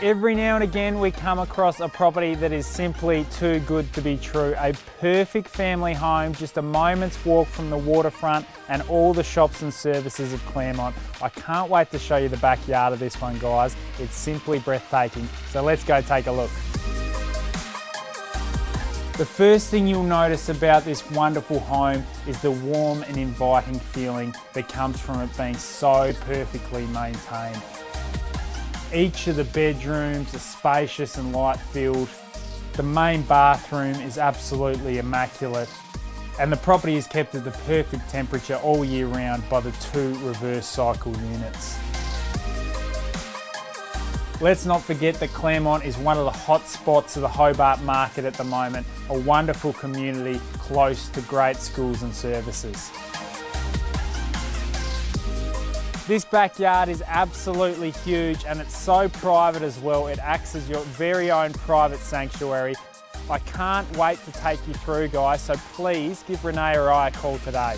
Every now and again we come across a property that is simply too good to be true. A perfect family home, just a moment's walk from the waterfront and all the shops and services of Claremont. I can't wait to show you the backyard of this one guys. It's simply breathtaking. So let's go take a look. The first thing you'll notice about this wonderful home is the warm and inviting feeling that comes from it being so perfectly maintained. Each of the bedrooms are spacious and light filled. The main bathroom is absolutely immaculate and the property is kept at the perfect temperature all year round by the two reverse cycle units. Let's not forget that Claremont is one of the hot spots of the Hobart market at the moment, a wonderful community close to great schools and services. This backyard is absolutely huge and it's so private as well. It acts as your very own private sanctuary. I can't wait to take you through guys, so please give Renee or I a call today.